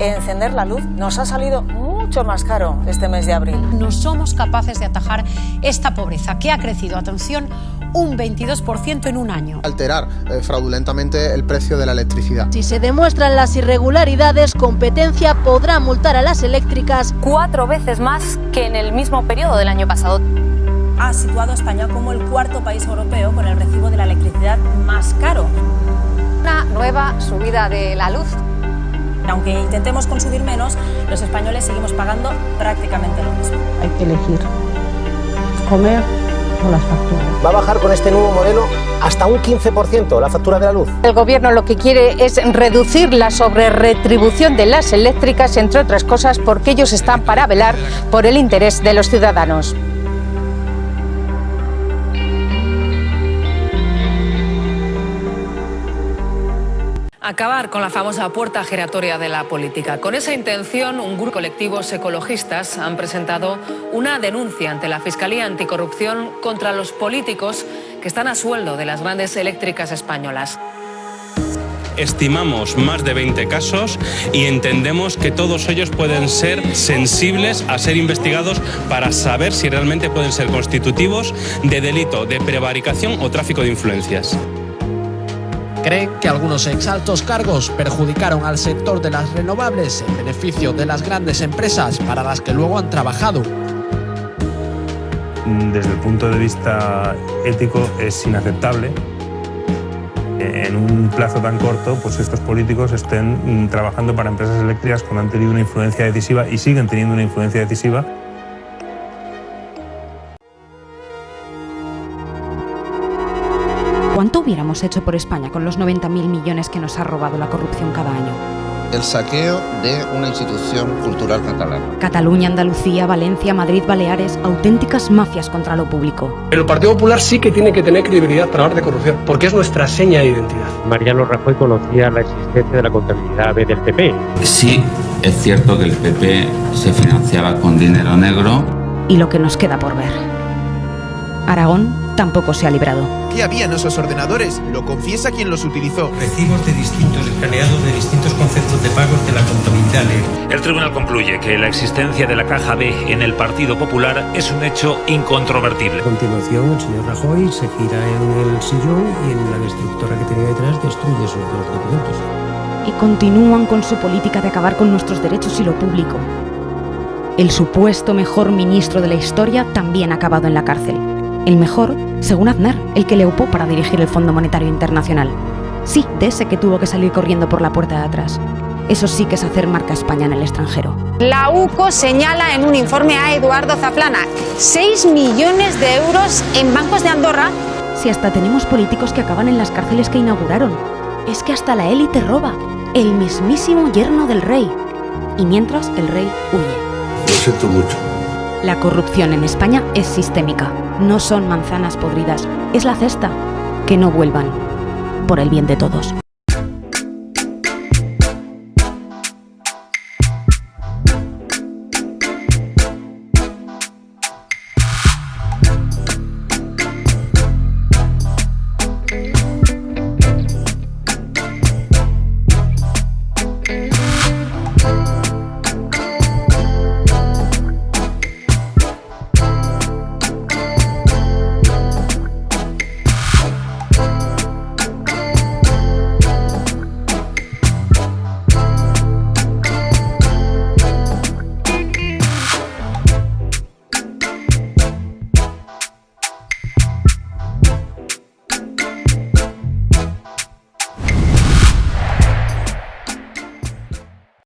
encender la luz nos ha salido mucho más caro este mes de abril. No somos capaces de atajar esta pobreza que ha crecido, atención, un 22% en un año. Alterar eh, fraudulentamente el precio de la electricidad. Si se demuestran las irregularidades, competencia podrá multar a las eléctricas cuatro veces más que en el mismo periodo del año pasado. Ha situado a España como el cuarto país europeo con el recibo de la electricidad más caro. Una nueva subida de la luz aunque intentemos consumir menos, los españoles seguimos pagando prácticamente lo mismo. Hay que elegir comer o las facturas. Va a bajar con este nuevo modelo hasta un 15% la factura de la luz. El gobierno lo que quiere es reducir la sobreretribución de las eléctricas, entre otras cosas, porque ellos están para velar por el interés de los ciudadanos. Acabar con la famosa puerta giratoria de la política. Con esa intención, un grupo de colectivos ecologistas han presentado una denuncia ante la Fiscalía Anticorrupción contra los políticos que están a sueldo de las grandes eléctricas españolas. Estimamos más de 20 casos y entendemos que todos ellos pueden ser sensibles a ser investigados para saber si realmente pueden ser constitutivos de delito de prevaricación o tráfico de influencias creen que algunos exaltos cargos perjudicaron al sector de las renovables en beneficio de las grandes empresas para las que luego han trabajado. Desde el punto de vista ético es inaceptable en un plazo tan corto, pues estos políticos estén trabajando para empresas eléctricas cuando han tenido una influencia decisiva y siguen teniendo una influencia decisiva hubiéramos hecho por España con los 90.000 millones que nos ha robado la corrupción cada año? El saqueo de una institución cultural catalana. Cataluña, Andalucía, Valencia, Madrid, Baleares, auténticas mafias contra lo público. El Partido Popular sí que tiene que tener credibilidad para hablar de corrupción, porque es nuestra seña de identidad. Mariano Rajoy conocía la existencia de la contabilidad B del PP. Sí, es cierto que el PP se financiaba con dinero negro. Y lo que nos queda por ver. Aragón tampoco se ha librado. ¿Qué había en esos ordenadores? Lo confiesa quien los utilizó. Recibos de distintos escaneados de distintos conceptos de pagos de la contabilidad El tribunal concluye que la existencia de la caja B en el Partido Popular es un hecho incontrovertible. A continuación, el señor Rajoy se gira en el sillón y en la destructora que tenía detrás destruye esos dos documentos. Y continúan con su política de acabar con nuestros derechos y lo público. El supuesto mejor ministro de la historia también ha acabado en la cárcel. El mejor, según Aznar, el que le upó para dirigir el Fondo Monetario Internacional. Sí, de ese que tuvo que salir corriendo por la puerta de atrás. Eso sí que es hacer marca España en el extranjero. La UCO señala en un informe a Eduardo Zaplana 6 millones de euros en bancos de Andorra. Si hasta tenemos políticos que acaban en las cárceles que inauguraron. Es que hasta la élite roba. El mismísimo yerno del rey. Y mientras el rey huye. Lo siento mucho. La corrupción en España es sistémica. No son manzanas podridas. Es la cesta. Que no vuelvan. Por el bien de todos.